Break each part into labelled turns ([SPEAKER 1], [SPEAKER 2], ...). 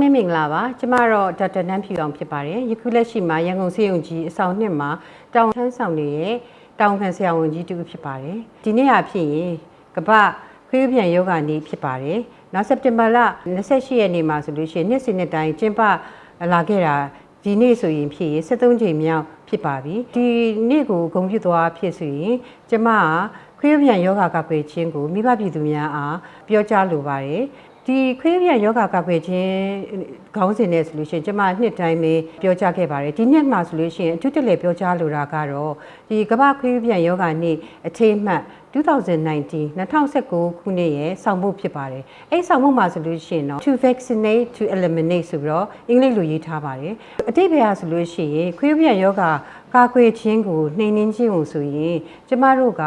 [SPEAKER 1] မင်းမင်္ဂလာပါကျမတော့ဒေါက်တာနန်းဖြူအောင်ဖြစ်ပါတယ်ယခုလက်ရှိမှာရန်ကုန်စေယုံကြီးအဆောင်နှစ်မှာတောင်ထမ်းဆောင်နေတဲ့တောင်ခံဆရာဝန်ကြီးတူဖြစ်ပါတယ်ဒီနေ့အဖြစ်ရင်ကပခွေးပြန်ယောဂနေ့ဖြစ်ပါတယ်နောက်စက်တင်ဘာလ28ရက်နေ့မှာဆိုလို့ရှိရင်နှစ်စဉ်နှစ်တိုင်းကျင်းပလာခဲ့တာဒီနေ့ဆိုရင်ဖြစ်ရင်73ချိန်မြောက်ဖြစ်ပါပြီဒီနေ့ကိုဂုဏ်ပြုသွားဖြစ်ဆိုရင်ကျမကခွေးပြန်ယောဂကကွယ်ခြင်းကိုမိဘပြည်သူများအားပြောကြားလိုပါတယ် ဒီခွေးပြန်ယောဂကကွယ်ခြင်းခေါင်းစဉ်နဲ့ဆိုလို့ရှိရင်ကျမနှစ်တိုင်းပဲပြောကြားခဲ့ပါတယ်ဒီနှစ်မှာဆိုလို့ရှိရင်အထူးတလဲပြောကြားလိုတာကတော့ဒီကမ္ဘာခွေးပြန်ယောဂနေ့အထိမ်းအမှတ်2019 2019ခုနှစ်ရဲ့ဆောင်မှုဖြစ်ပါတယ်။အဲ့ဆောင်မှုမှာဆိုလို့ရှိရင်တော့ to vaccinate to eliminate ဆိုပြီးတော့အင်္ဂလိပ်လိုရေးထားပါတယ်။အတိတ်ဘယ်ဟာဆိုလို့ရှိရင်ခွေးပြန်ယောဂကာကွယ်ခြင်းကိုနှိမ်နင်းခြင်းကိုဆိုရင်ကျမတို့က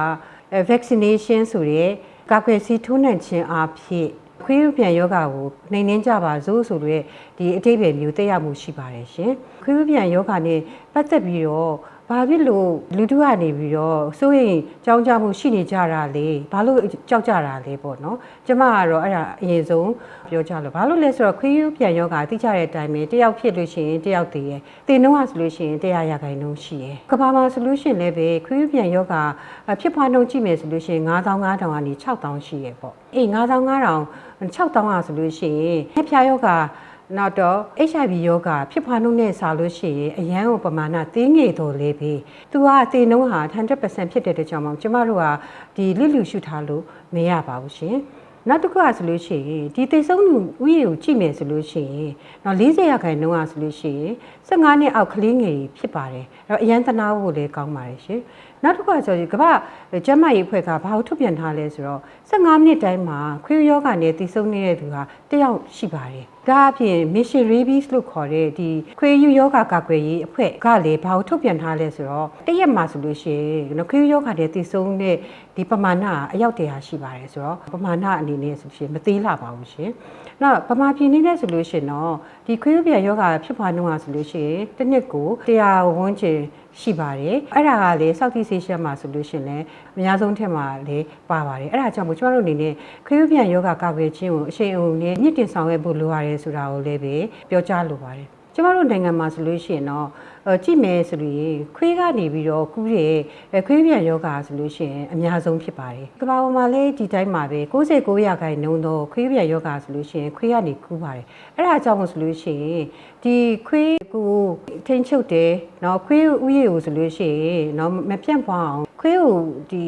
[SPEAKER 1] vaccination ဆိုတဲ့ကာကွယ်ဆေးထိုးနှံခြင်းအဖြစ် ခွေးပြန်ယောဂါကိုနှိမ်နှင်းကြပါစို့ဆိုတဲ့ဒီအတိတ်ပဲမျိုးတက်ရောက်မှုရှိပါတယ်ရှင်ခွေးပြန်ယောဂါနဲ့ပတ်သက်ပြီးတော့ ဘာဖြစ်လို့လူတို့ကနေပြီးတော့စိုးရင်ကြောင်းကြမှုရှိနေကြတာလေဘာလို့ကြောက်ကြတာလဲပေါ့နော်ကျမကတော့အဲ့ဒါအရင်ဆုံးပြောကြလို့ဘာလို့လဲဆိုတော့ခွေးယူပြန်ယောဂသိကြတဲ့အတိုင်းပဲတယောက်ဖြစ်လို့ရှိရင်တယောက်တည်ရယ်တင်တော့ဆိုလို့ရှိရင်တရားရခိုင်နှုန်းရှိရယ်ကဘာမှာဆိုလို့ရှိရင်လည်းပဲခွေးယူပြန်ယောဂဖြစ်ပွားနှုန်းကြည့်မယ်ဆိုလို့ရှိရင်9500ကနေ6000ရှိရယ်ပေါ့အေး9500 6000อ่ะဆိုလို့ရှိရင်ဖျားယောဂ နောက်တော့ HIV ယောဂဖြစ်ဖွားနှုန်းနဲ့ဆာလို့ရှိရင်အရန်ကိုပမာဏသေးငယ်တော်လေးပဲသူကတေနှုန်းဟာ100%ဖြစ်တဲ့တကြောင်မှကျမတို့ကဒီလိလူရှုထားလို့မရပါဘူးရှင်နောက်တစ်ခုကဆိုလို့ရှိရင်ဒီသေဆုံးလူဥယျာဉ်ကိုကြည့်မယ်ဆိုလို့ရှိရင်တော့40ရာခိုင်နှုန်းကဆိုလို့ရှိရင်15နှစ်အောက်ကလေးငယ်ဖြစ်ပါတယ်အဲ့တော့အရန်တနာဖို့လည်းကောင်းပါတယ်ရှင် နောက်တစ်ခုကဆိုရင်ကမ္ဘာကျန်းမာရေးအဖွဲ့ကဘာလို့ထုတ်ပြန်ထားလဲဆိုတော့15မိနစ်တိုင်းမှာခွေးယောဂနဲ့တည်ဆုံနေတဲ့သူဟာတယောက်ရှိပါတယ်ဒါအပြင် Mission Rabies လို့ခေါ်တဲ့ဒီခွေးယူယောဂကာကွယ်ရေးအဖွဲ့ကလည်းဘာလို့ထုတ်ပြန်ထားလဲဆိုတော့တရက်မှာဆိုလို့ရှိရင်ခွေးယူယောဂနဲ့တည်ဆုံတဲ့ဒီပမာဏအယောက်တရာရှိပါတယ်ဆိုတော့ပမာဏအနေနဲ့ဆိုရှင်မသေးလာပါဘူးရှင်နောက်ပမာပြည်နေနဲ့ဆိုလို့ရှင်တော့ဒီခွေးယူပြယောဂဖြစ်ပွားနှုန်းဟာဆိုလို့ရှိရင်တစ်နှစ်ကို100ဝန်းကျင် ရှိပါတယ်အဲ့ဒါကလေ Southeast Asia မှာဆိုလို့ရှင်လည်းအများဆုံးထက်မှာလေပါပါတယ်အဲ့ဒါကြောင့်မို့ကျွန်တော်တို့အနေနဲ့ခရုပြန်ယောဂကာကွယ်ခြင်းကိုအရှိန်အဟုန်နဲ့မြင့်တင်ဆောင်ရွက်ဖို့လိုရတယ်ဆိုတာကိုလည်းပဲပြောကြားလိုပါတယ် ကျမတို့နိုင်ငံမှာဆိုလို့ရှိရင်တော့ကြည့်မယ်ဆိုလို့ရင်ခွေးကနေပြီးတော့ကူးတဲ့ခွေးပြန်ယောဂါဆိုလို့ရှိရင်အများဆုံးဖြစ်ပါတယ်။ကမ္ဘာပေါ်မှာလည်းဒီတိုင်းမှာပဲ69ရာခိုင်နှုန်းသောခွေးပြန်ယောဂါဆိုလို့ရှိရင်ခွေးကနေကူးပါတယ်။အဲ့ဒါကြောင့်ဆိုလို့ရှိရင်ဒီခွေးကိုထိန်ချုပ်တယ်နော်ခွေးဥယျာဉ်ကိုဆိုလို့ရှိရင်နော်မပြန့်ပွားအောင်ခွေးကိုဒီ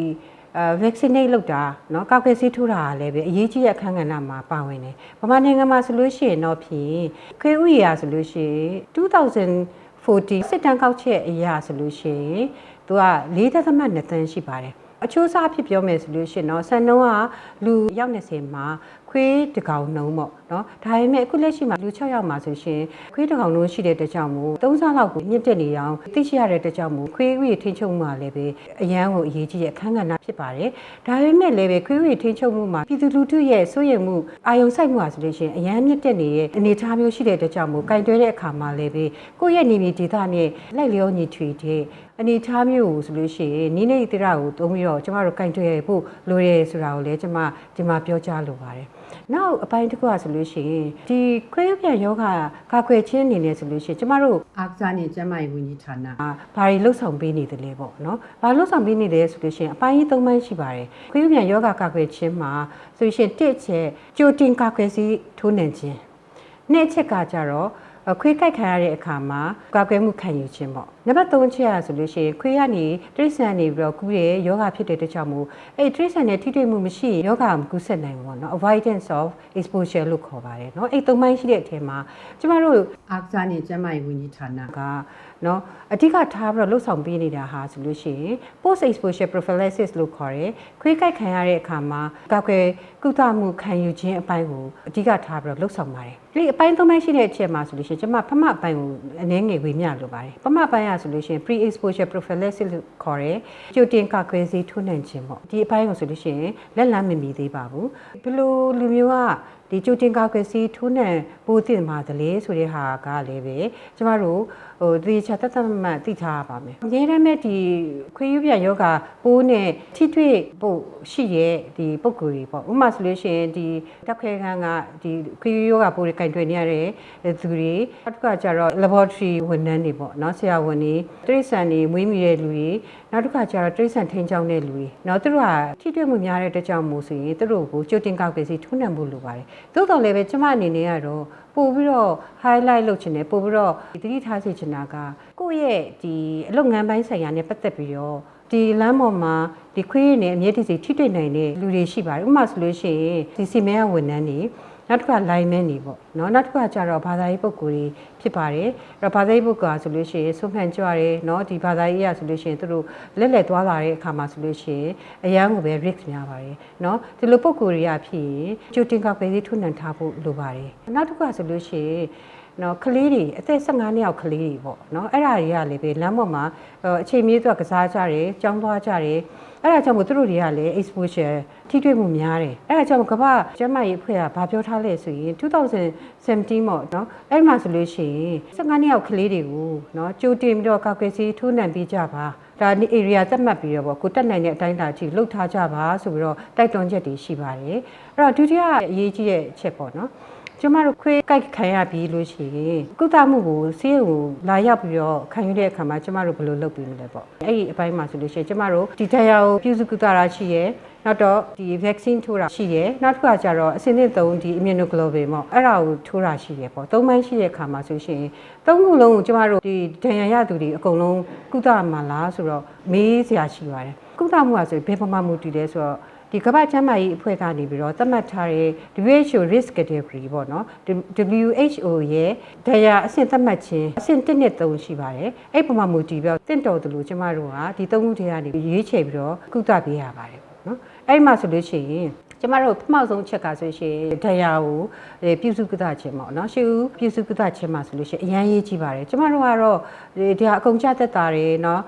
[SPEAKER 1] အဲ vaccinate လုပ်တာเนาะကောက်ကဆေးထိုးတာလည်းပဲအရေးကြီးတဲ့အခန်းကဏ္ဍမှာပါဝင်တယ်။ဗမာနိုင်ငံမှာဆိုလို့ရှိရင်တော့ဖြင့်ခွေးဥယျာဉ်ဆိုလို့ရှိရင်2040စစ်တမ်းကောက်ချက်အရာဆိုလို့ရှိရင်သူက4.2သန်းရှိပါတယ်အချိုးစားဖြစ်ပြောမယ်ဆိုလို့ရှိရင်တော့ဆန်နှုံးကလူရောက်20မှာ ခွေးတကောင်နှုံးပေါ့နော်ဒါပေမဲ့အခုလက်ရှိမှာလူ6ယောက်မှာဆိုရှင်ခွေးတကောင်နှုံးရှိတဲ့တကြောင်မို့3ဆလောက်ကိုမြင့်တက်နေအောင်သိရှိရတဲ့တကြောင်မို့ခွေးဥထိန်ချုပ်မှုလည်းပဲအရန်ကိုအရေးကြီးတဲ့အခန်းကဏ္ဍဖြစ်ပါတယ်ဒါပေမဲ့လည်းပဲခွေးဥထိန်ချုပ်မှုမှာပြည်သူလူထုရဲ့စိုးရိမ်မှုအာယုံစိုက်မှုဟာဆိုလို့ရှိရင်အရန်မြင့်တက်နေတဲ့အနေအထားမျိုးရှိတဲ့တကြောင်မို့ကင်တွဲတဲ့အခါမှာလည်းပဲကိုယ့်ရဲ့နေမြေဒေသနဲ့လိုက်လျောညီထွေတဲ့အနေထားမျိုးကိုဆိုလို့ရှိရင်နိနေတိရကိုသုံးပြီးတော့ကျမတို့ကင်တွဲဖို့လိုရဲဆိုတာကိုလည်းကျမဒီမှာပြောကြားလိုပါတယ် နောက်အပိုင်းတစ်ခုကဆိုလို့ရှိရင်ဒီခွေးပြန်ယောဂကာကွယ်ခြင်းအနေနဲ့ဆိုလို့ရှိရင်ကျမတို့အာကစားနဲ့ကျန်းမာရေးဝန်ကြီးဌာနဘာတွေလှုပ်ဆောင်ပေးနေတယ်လဲပေါ့နော်။ဘာလှုပ်ဆောင်ပေးနေတယ်ဆိုလို့ရှိရင်အပိုင်းကြီး၃ပိုင်းရှိပါတယ်။ခွေးပြန်ယောဂကာကွယ်ခြင်းမှာဆိုလို့ရှိရင်တစ်ချက်ကြိုတင်ကာကွယ်စီထိုးနှံခြင်းနှစ်ချက်ကကြတော့ ခွေးကိုက်ခံရတဲ့အခါမှာကာကွယ်မှုခံယူခြင်းပေါ့နံပါတ်3ချက်ရဆိုလို့ရှိရင်ခွေးကနေတိရစ္ဆာန်နေပြီးတော့ကူးတဲ့ယောဂဖြစ်တဲ့တခြားမို့အဲ့တိရစ္ဆာန်နဲ့ထိတွေ့မှုမရှိရင်ယောဂမကူးဆက်နိုင်ဘူးပေါ့နော် avoidance of exposure လို့ခေါ်ပါတယ်နော်အဲ့သုံးပိုင်းရှိတဲ့အထက်မှာကျမတို့အာကစားနဲ့ကျန်းမာရေးဝန်ကြီးဌာနက နော်အဓိကထားပြီးတော့လှုပ်ဆောင်ပေးနေတာဟာဆိုလို့ရှိရင် post exposure prophylaxis လို့ခေါ်တယ်ခွေးကိုက်ခံရတဲ့အခါမှာကာကွယ်ကုသမှုခံယူခြင်းအပိုင်းကိုအဓိကထားပြီးတော့လှုပ်ဆောင်ပါတယ်ဒီအပိုင်းသုံးပိုင်းရှိတဲ့အချက်မှာဆိုလို့ရှိရင်ကျွန်မဖမအပိုင်းကိုအနည်းငယ်ဝေမျှလိုပါတယ်ဖမအပိုင်းကဆိုလို့ရှိရင် pre exposure prophylaxis လို့ခေါ်တယ်ကြိုတင်ကာကွယ်ဆေးထိုးနှံခြင်းပေါ့ဒီအပိုင်းကိုဆိုလို့ရှိရင်လက်လမ်းမမီသေးပါဘူးဘလို့လူမျိုးကဒီကြိုတင်ကာကွယ်ဆေးထိုးနှံပို့တင်ပါသလဲဆိုတဲ့ဟာကလည်းပဲကျမတို့ဟိုဒီချာတတ်တမှတ်သိထားပါမယ်အများရမဲ့ဒီခွေးယူပြယောဂပိုးနဲ့ထိတွေ့ဖို့ရှိရဲ့ဒီပုံကိုယ်တွေပေါ့ဥပမာဆိုလို့ရှိရင်ဒီတက်ခဲခန်းကဒီခွေးယူယောဂပိုးတွေကင်တွေ့နေရတဲ့သူတွေနောက်တစ်ခါကျတော့ laboratory ဝန်ထမ်းတွေပေါ့နော်ဆရာဝန်တွေတရိษံတွေမွေးမြူတဲ့လူတွေ နောက်တစ်ခါကျတော့တရိษံထိန်းချောင်းတဲ့လူတွေနော်သူတို့ကထိတွေ့မှုများတဲ့အတွက်ကြောင့်မို့ဆိုရင်သူတို့ကိုကြိုတင်ကောက်ကစီထုံးနှံဖို့လိုပါတယ်သို့တော်လည်းပဲကျမအနေနဲ့ကတော့ပို့ပြီးတော့ highlight လုပ်ချင်တယ်ပို့ပြီးတော့သတိထားစေချင်တာကကိုယ့်ရဲ့ဒီအလုပ်ငန်းပိုင်းဆိုင်ရာနဲ့ပတ်သက်ပြီးတော့ဒီလမ်းပေါ်မှာဒီခွေးရည်နဲ့အမြဲတစေထိတွေ့နိုင်တဲ့လူတွေရှိပါတယ်ဥပမာဆိုလို့ရှိရင်ဒီစီမဲဝန်ထမ်းတွေ နောက်တစ်ခါ line man တွေပေါ့เนาะနောက်တစ်ခါကျတော့ဘာသာရေးပုဂ္ဂိုလ်တွေဖြစ်ပါတယ်အဲ့တော့ဘာသာရေးပုဂ္ဂိုလ်ဆိုလို့ရှိရင်ဆုံးဖြတ်ကြွတယ်เนาะဒီဘာသာရေးရဆိုလို့ရှိရင်သူတို့လက်လက်သွားလာတဲ့အခါမှာဆိုလို့ရှိရင်အရန်ကိုပဲ risk များပါတယ်เนาะဒီလိုပုဂ္ဂိုလ်တွေကဖြစ်ရင်ကြိုတင်ကောက်ပဲလေးထုနှံထားဖို့လိုပါတယ်နောက်တစ်ခါဆိုလို့ရှိရင်နော်ကလေးတွေအသက်15နှစ်အောက်ကလေးတွေပေါ့နော်အဲ့ဒါတွေကလည်းပဲလမ်းပေါ်မှာအချိန်မြေးသူကကစားကြတယ်ကြောင်းသွားကြတယ် အဲ့ဒါကြောင့်မို့သူတို့တွေကလည်း exposure ထိတွေ့မှုများတယ်အဲ့ဒါကြောင့်ကမ္ဘာကျန်းမာရေးအဖွဲ့ကဘာပြောထားလဲဆိုရင်2017ပေါ့နော်အဲ့ဒီမှာဆိုလို့ရှိရင်15နှစ်အောက်ကလေးတွေကိုနော်ကြိုတင်ပြီးတော့ကောက်ကယ်စီထိုးနှံပေးကြပါဒါဒီ area သတ်မှတ်ပြီးတော့ပေါ့ကိုတက်နိုင်တဲ့အတိုင်းအတာကြီးလှုပ်ထားကြပါဆိုပြီးတော့တိုက်တွန်းချက်တွေရှိပါတယ်အဲ့တော့ဒုတိယအရေးကြီးတဲ့အချက်ပေါ့နော် ကျမတို့ခွေးကြိုက်ခံရပြီးလို့ရှိရင်ကုသမှုကိုဆေးရုံကိုလာရောက်ပြီးတော့ခံယူတဲ့အခါမှာကျမတို့ဘယ်လိုလုပ်ပြီးမလဲပေါ့အဲ့ဒီအပိုင်းမှာဆိုလို့ရှိရင်ကျမတို့ဒီတရားကိုပြုစုကုသတာရှိရဲနောက်တော့ဒီ vaccine ထိုးတာရှိရဲနောက်တစ်ခါကျတော့အစင်းနဲ့သုံးဒီ immunoglobulin ပေါ့အဲ့ဒါကိုထိုးတာရှိရဲပေါ့သုံးပိုင်းရှိတဲ့အခါမှာဆိုရှင်သုံးခုလုံးကိုကျမတို့ဒီဒဏ်ရာရသူတွေအကုန်လုံးကုသမှာလားဆိုတော့မေးစရာရှိပါတယ်ကုသမှုကဆိုဘယ်ပမာမူတည်လဲဆိုတော့ ဒီကမ္ဘာ့ကျန်းမာရေးအဖွဲ့ကနေပြီးတော့သတ်မှတ်ထားတဲ့ WHO risk category ပေါ့နော် WHO ရဲ့ဒဏ်ရာအဆင့်သတ်မှတ်ခြင်းအဆင့်1နဲ့3ရှိပါတယ်အဲ့ပမာမူတည်ပြီးတော့တင့်တော်တယ်လို့ကျမတို့ကဒီသုံးခုထဲကနေရွေးချယ်ပြီးတော့ကုသပေးရပါတယ်ပေါ့နော်အဲ့မှာဆိုလို့ရှိရင်ကျမတို့ပထမဆုံးချက်ကဆိုရှင်တရားကိုပြုစုကုသခြင်းပေါ့နော်ရှေးဦးပြုစုကုသခြင်းမှာဆိုလို့ရှိရင်အရန်ရေးကြည့်ပါတယ်ကျမတို့ကတော့ဒီဟာအကုန်ကြသက်တာတွေเนาะ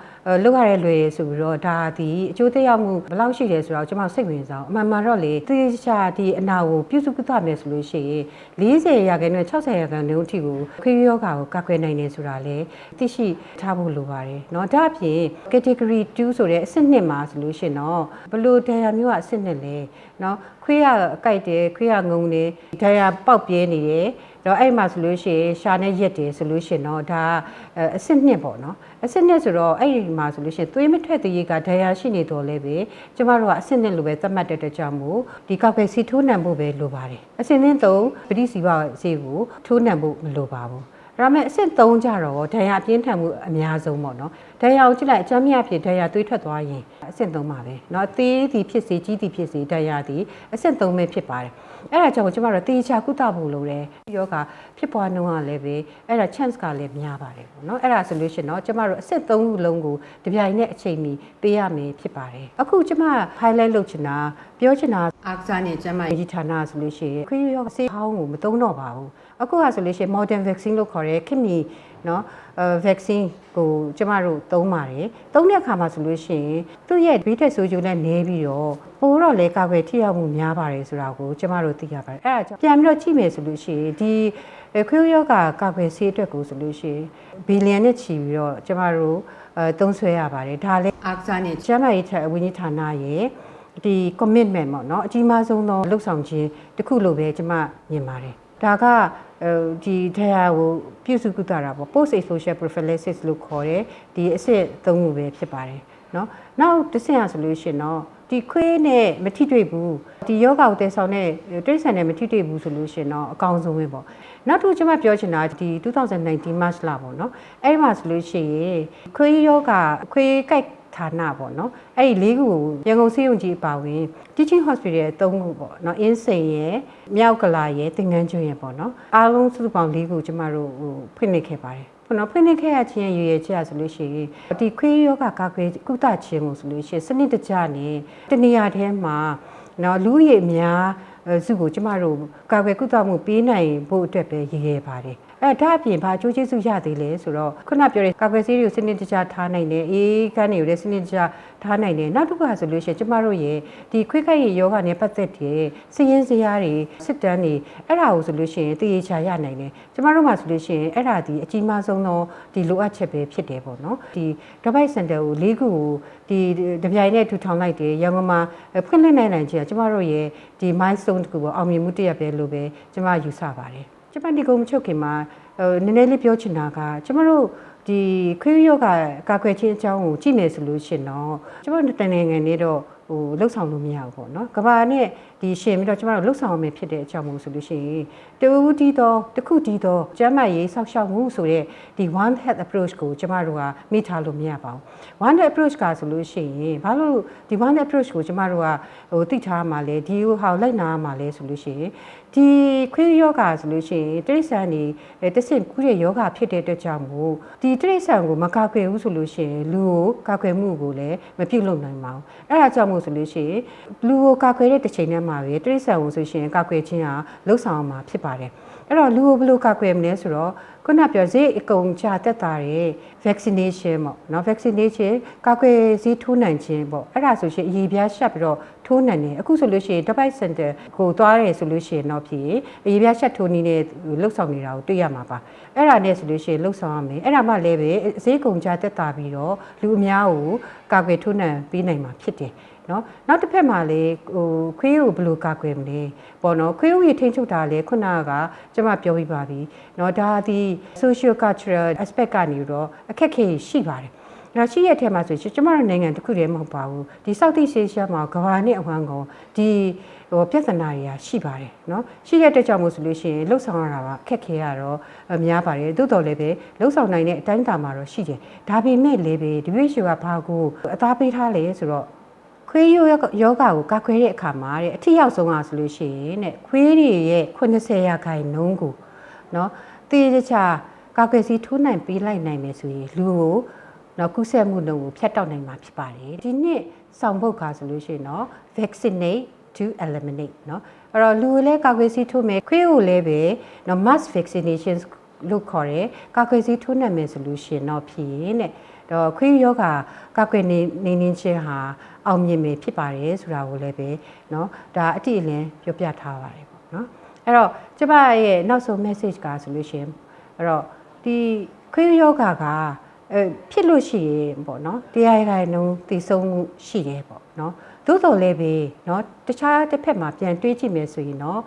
[SPEAKER 1] လောက်ရတဲ့လွယ်ဆိုပြီးတော့ဒါဒီအကျိုးသက်ရောက်မှုဘယ်လောက်ရှိတယ်ဆိုတော့ကျွန်မစိတ်ဝင်စားအောင်အမှန်မှန်တော့လေသေချာဒီအနာကိုပြုစုကုသမယ်ဆိုလို့ရှိရင်40ရာခိုင်နှုန်း60ရာခိုင်နှုန်းအထိကိုခွေးယောဂါကိုကာကွယ်နိုင်တယ်ဆိုတာလေသိရှိထားဖို့လိုပါတယ်เนาะဒါအပြင် category 2ဆိုတဲ့အဆင့်1မှာဆိုလို့ရှိရင်တော့ဘလို့တရားမျိုးကအဆင့်1လဲเนาะခွေးရကြိုက်တယ်ခွေးရငုံတယ်တရားပေါက်ပြဲနေတယ် တော့အဲ့မှာဆိုလို့ရှိရင်ရှာနဲ့ရက်တယ်ဆိုလို့ရှိရင်တော့ဒါအစစ်နှစ်ပေါ့နော်အစစ်နှစ်ဆိုတော့အဲ့ဒီမှာဆိုလို့ရှိရင်သွေးမထွက်သေးရေးကဒဏ်ရာရှိနေတော့လဲပဲကျမတို့ကအစစ်နှစ်လိုပဲသတ်မှတ်တဲ့အတွက်ကြောင့်မို့ဒီကောက်ကယ်စီထိုးနှံဖို့ပဲလိုပါတယ်အစစ်နှစ်သုံးပဋိစီးပါဆေးကိုထိုးနှံဖို့မလိုပါဘူးဒါပေမဲ့အဆင့်3ကြတော့ဒဏ်ရာပြင်းထန်မှုအများဆုံးပေါ့နော်ဒဏ်ရာကိုကြည့်လိုက်အချမ်းမြဖြစ်ဒဏ်ရာသွေးထွက်သွားရင်အဆင့်3ပါပဲเนาะသေးသည်ဖြစ်စေကြီးသည်ဖြစ်စေဒဏ်ရာသည်အဆင့်3ပဲဖြစ်ပါတယ် အဲ့ဒါကြောင့်ကျမတို့တေချာကုသဖို့လိုတယ်ယောဂဖြစ်ပွားနှုန်းကလည်းပဲအဲ့ဒါ chance ကလည်းများပါတယ်ပေါ့နော်အဲ့ဒါဆိုလို့ရှိရင်တော့ကျမတို့အစစ်သုံးခုလုံးကိုတပြိုင်နက်အချိန်မီပေးရမယ်ဖြစ်ပါတယ်အခုကျမ highlight လုပ်ချင်တာပြောချင်တာအားကစားနဲ့ကျမရေးဌာနဆိုလို့ရှိရင်ခွေးယောဂဆေးဟောင်းကိုမသုံးတော့ပါဘူးအခုကဆိုလို့ရှိရင် modern vaccine လို့ခေါ်တဲ့ခင်မီနော်အဲ vaccine ကိုကျမတို့သုံးပါတယ်သုံးတဲ့အခါမှာဆိုလို့ရှိရင်သူ့ရဲ့ဘေးထက်ဆိုးကျိုးနဲ့နေပြီးတော့ပိုတော့လေကာကွယ်ထိရောက်မှုများပါတယ်ဆိုတာကိုကျမတို့သိရပါတယ်အဲ့ဒါကြောင့်ပြန်ပြီးတော့ကြည့်မယ်ဆိုလို့ရှိရင်ဒီခွေးယောဂကာကွယ်ဆေးအတွက်ကိုဆိုလို့ရှိရင်ဘီလီယံနဲ့ချီပြီးတော့ကျမတို့အဲသုံးဆွဲရပါတယ်ဒါလည်းအာကစားနဲ့ကျန်းမာရေးဌာနဝန်ကြီးဌာနရဲ့ဒီ commitment ပေါ့နော်အကြီးမားဆုံးသောလှုပ်ဆောင်ခြင်းတစ်ခုလို့ပဲကျမမြင်ပါတယ် ဒါကဒီတရားကိုပြုစုကုသတာပေါ့ post social prophylaxis လို့ခေါ်တယ်ဒီအစစ်သုံးခုပဲဖြစ်ပါတယ်เนาะနောက်တစ်ဆင့်ရဆိုလို့ရှိရင်တော့ဒီခွေးနဲ့မထိတွေ့ဘူးဒီယောဂကိုတည်ဆောင်တဲ့တိရစ္ဆာန်နဲ့မထိတွေ့ဘူးဆိုလို့ရှိရင်တော့အကောင်းဆုံးပဲပေါ့နောက်တစ်ခုကျွန်မပြောချင်တာဒီ2019 March လပေါ့နော်အဲ့ဒီမှာဆိုလို့ရှိရင်ခွေးယောဂခွေးကြိုက် ဌာနပေါ့နော်အဲ့ဒီလေးခုကိုရန်ကုန်စေယုံကြီးအပါဝင် teaching hospital ရဲ့၃ခုပေါ့နော်အင်းစိန်ရဲ့မြောက်ကလာရဲ့သင်္ကန်းကျွန်းရဲ့ပေါ့နော်အားလုံးစုစုပေါင်း၄ခုကျမတို့ဟိုဖွင့်လှစ်ခဲ့ပါတယ်ခုနဖွင့်လှစ်ခဲ့ရခြင်းရည်ရည်ချက်ဆိုလို့ရှိရင်ဒီခွေးယောဂကာကွယ်ကုသခြင်းကိုဆိုလို့ရှိရင်စနစ်တကျနဲ့တနေရာထဲမှာနော်လူရည်အများစုကိုကျမတို့ကာကွယ်ကုသမှုပေးနိုင်ဖို့အတွက်ပဲရည်ရည်ပါတယ် အဲဒါအပြင်ဘာအကျိုးကျေးဇူးရသေးလဲဆိုတော့ခုနပြောတဲ့ကာကွယ်ဆေးတွေကိုစနစ်တကျထားနိုင်တယ်အေးကန်းတွေကိုလည်းစနစ်တကျထားနိုင်တယ်နောက်တစ်ခါဆိုလို့ရှိရင်ကျမတို့ရဲ့ဒီခွေးခိုက်ရည်ယောဂနဲ့ပတ်သက်တဲ့စည်ရင်းစရာတွေစစ်တမ်းတွေအဲ့ဒါကိုဆိုလို့ရှိရင်တည်ရချာရနိုင်တယ်ကျမတို့မှာဆိုလို့ရှိရင်အဲ့ဒါဒီအကြီးမားဆုံးသောဒီလိုအပ်ချက်ပဲဖြစ်တယ်ပေါ့နော်ဒီ Dubai Center ကို၄ခုကိုဒီတပြိုင်နဲ့ထူထောင်လိုက်တယ်ရန်ကုန်မှာဖွင့်လှစ်နိုင်နိုင်ချင်ကျမတို့ရဲ့ဒီ milestone တခုပေါ့အောင်မြင်မှုတစ်ရပ်ပဲလို့ပဲကျမယူဆပါတယ် ကျကျမဒီကုံမချုပ်ခင်မှာဟိုနည်းနည်းလေးပြောချင်တာကကျမတို့ဒီခွေးရောဂါကာကွယ်ခြင်းအကြောင်းကိုကြည့်မယ်ဆိုလို့ရှရင်တော့ကျမတို့တန်နိုင်ငံနေတော့ဟိုလှုပ်ဆောင်လို့မရဘူးပေါ့နော်ကဘာနဲ့ဒီရှင်ပြီးတော့ကျမတို့လှုပ်ဆောင်မယ်ဖြစ်တဲ့အကြောင်းမို့ဆိုလို့ရှိရင်တူဦးတီးတော့တစ်ခုတီးတော့ကျမ်းမာရေးဆောက်ရှောက်မှုဆိုတဲ့ဒီ one health approach ကိုကျမတို့ကမိထားလို့မရပါဘူး one health approach ကဆိုလို့ရှိရင်ဘာလို့ဒီ one health approach ကိုကျမတို့ကဟိုသိထားမှလဲဒီဟိုလိုက်နာမှလဲဆိုလို့ရှိရင်ဒီခွေးယောဂါဆိုလို့ရှိရင်တိရစ္ဆာန်တွေအဲတဆင့်ကူးတဲ့ယောဂဖြစ်တဲ့အတွက်ကြောင့်မို့ဒီတိရစ္ဆာန်ကိုမကာကွယ်ဘူးဆိုလို့ရှိရင်လူကိုကာကွယ်မှုကိုလည်းမပြုတ်လုပ်နိုင်ပါဘူးအဲ့ဒါကြောင့်မို့ဆိုလို့ရှိရင်လူကိုကာကွယ်တဲ့တစ်ချိန်တည်းမှာပဲတိရစ္ဆာန်ကိုဆိုရှင်ကာကွယ်ခြင်းဟာလှုပ်ဆောင်မှာဖြစ်ပါတယ်အဲ့တော့လူကိုဘယ်လိုကာကွယ်မလဲဆိုတော့ခုနပြောဈေးအကုန်ချတက်တာတဲ့ vaccination ပေါ့နော် vaccination ကာကွယ်ဆေးထိုးနိုင်ခြင်းပေါ့အဲ့ဒါဆိုရှင်အရေးပြားရှက်ပြီးတော့ထိုးနိုင်တယ်အခုဆိုလို့ရှိရင် device center ကိုသွားရဲဆိုလို့ရှိရင်တော့ဖြစ်အရေးပြားရှက်ထိုးနည်းနဲ့လှုပ်ဆောင်နေတာကိုတွေ့ရမှာပါအဲ့ဒါနဲ့ဆိုလို့ရှိရင်လှုပ်ဆောင်ရမယ်အဲ့ဒါမှလည်းပဲဈေးကုန်ချတက်တာပြီးတော့လူအများကိုကာကွယ်ထိုးနိုင်ပေးနိုင်မှာဖြစ်တယ် နော်နောက်တစ်ဖက်မှာလေဟိုခွေးကိုဘယ်လိုကာကွယ်မလဲပေါ့နော်ခွေးဦးရထိန်းချုပ်တာလေခုနကကျွန်မပြောပြီးပါပြီနော်ဒါဒီ social cultural aspect ကနေတော့အခက်အခဲရှိပါတယ်ဒါရှိရတဲ့မှာဆိုရင်ကျမတို့နိုင်ငံတစ်ခုတည်းမဟုတ်ပါဘူးဒီ Southeast Asia မှာကမ္ဘာနဲ့အဝန်းကုန်ဒီဟိုပြဿနာတွေကရှိပါတယ်เนาะရှိရတဲ့ကြောင့်မို့ဆိုလို့ရှိရင်လှုပ်ဆောင်ရတာကအခက်ခဲရတော့များပါတယ်သို့တော်လည်းပဲလှုပ်ဆောင်နိုင်တဲ့အတိုင်းအတာမှာတော့ရှိတယ်ဒါပေမဲ့လည်းပဲ WHO ကဘာကိုအသားပေးထားလဲဆိုတော့ ခွေးရိုးယောဂါကိုကာခွဲတဲ့အခါမှာတဲ့အထီရောက်ဆုံးอ่ะဆိုလို့ရှိရင်တဲ့ခွေးတွေရဲ့80ရာခိုင်နှုန်းကိုเนาะတေးချာကာကွယ်စီထိုးနိုင်ပေးလိုက်နိုင်မယ်ဆိုရင်လူကိုနော်ကုသမှုနှုန်းကိုဖျက်တောက်နိုင်မှာဖြစ်ပါတယ်ဒီနှစ်ဆောင်ပုတ်ခါဆိုလို့ရှိရင်တော့ vaccinate to eliminate เนาะအဲ့တော့လူလည်းကာကွယ်ဆေးထိုးမယ်ခွေးကိုလည်းပဲเนาะ mass vaccination လို့ခေါ်တယ်ကာကွယ်ဆေးထိုးနိုင်မယ်ဆိုလို့ရှိရင်တော့ဖြစ်ရင်တဲ့ တော့ခွေးယောဂကာကွယ်နေနေနေချင်းဟာအောင်မြင်မယ်ဖြစ်ပါတယ်ဆိုတာကိုလည်းပဲเนาะဒါအတိအလင်းပြောပြထားပါတယ်ပေါ့เนาะအဲ့တော့ကျမရဲ့နောက်ဆုံး message ကဆိုလို့ရှိရင်အဲ့တော့ဒီခွေးယောဂကအဲဖြစ်လို့ရှိရင်ပေါ့နော်တရားရိုင်နှုံးတည်ဆုံးမှုရှိတယ်ပေါ့နော်သို့တော်လည်းပဲเนาะတခြားတစ်ဖက်မှာပြန်တွေးကြည့်မယ်ဆိုရင်เนาะ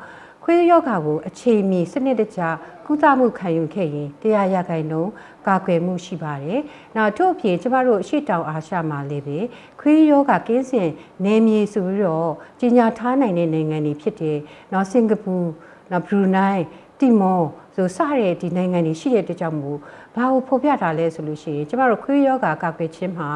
[SPEAKER 1] ခွေးယောဂါကိုအချိန်မီစနစ်တကျကုသမှုခံယူခဲ့ရင်တရားရခိုင်နှုန်းကာကွယ်မှုရှိပါတယ်။နောက်ထို့အပြင်ကျမတို့အရှိတောင်အာရှမှာလည်းပဲခွေးယောဂါကင်းစင်နေမြေဆိုပြီးတော့ကြီးညာထားနိုင်တဲ့နိုင်ငံတွေဖြစ်တယ်။နောက်စင်ကာပူနောက်ဘရူနိုင်းတီမောဆိုစတဲ့ဒီနိုင်ငံတွေရှိတဲ့အတွက်ကြောင့်မို့ဘာကိုဖော်ပြထားလဲဆိုလို့ရှိရင်ကျမတို့ခွေးယောဂါကာကွယ်ခြင်းမှာ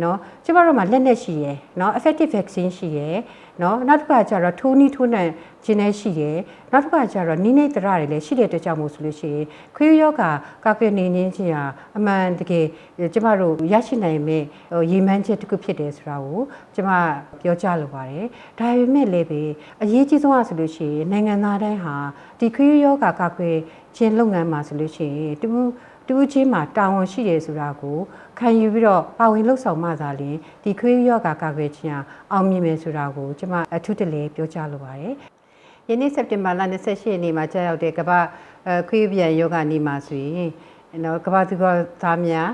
[SPEAKER 1] เนาะကျမတို့မှာလက်နက်ရှိရယ်เนาะ effective vaccine ရှိရယ် နော်နောက်တစ်ခါကျတော့ထိုးနီးထိုးနှံခြင်းလည်းရှိတယ်နောက်တစ်ခါကျတော့နိနေတရတွေလည်းရှိတဲ့တကြောင်မို့ဆိုလို့ရှိရင်ခွေးယောဂါကာကွယ်နေခြင်းချင်းဟာအမှန်တကယ်ကျမတို့ရရှိနိုင်မဲ့ရေမှန်းချက်တစ်ခုဖြစ်တယ်ဆိုတာကိုကျမပြောကြားလိုပါတယ်ဒါပေမဲ့လည်းပဲအရေးကြီးဆုံးအဆိုလို့ရှိရင်နိုင်ငံသားတိုင်းဟာဒီခွေးယောဂါကာကွယ်ခြင်းလုပ်ငန်းမှာဆိုလို့ရှိရင်တူ တူးချင်းမှာတာဝန်ရှိတယ်ဆိုတာကိုခံယူပြီးတော့ပါဝင်လှုပ်ဆောင်မှသာလျှင်ဒီခွေးရောဂါကာကွယ်ခြင်းအောင်မြင်မယ်ဆိုတာကိုကျွန်မအထူးတလဲပြောကြားလိုပါတယ်။ယနေ့စက်တင်ဘာလ28ရက်နေ့မှာကြာရောက်တဲ့ကမ္ဘာခွေးပြန်ယောဂနေ့မှာဆိုရင်နော်ကမ္ဘာသူကသားများ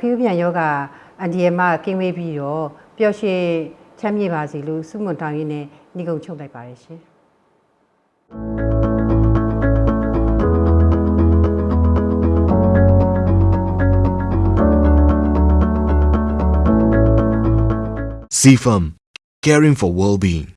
[SPEAKER 1] ခွေးပြန်ယောဂအန်ဒီယမကင်းဝေးပြီးတော့ပျော်ရွှင်ချမ်းမြေ့ပါစေလို့ဆုမွန်တောင်းရင်းနဲ့ညီကုံချုပ်လိုက်ပါတယ်ရှင်။
[SPEAKER 2] CFAM, caring for well-being.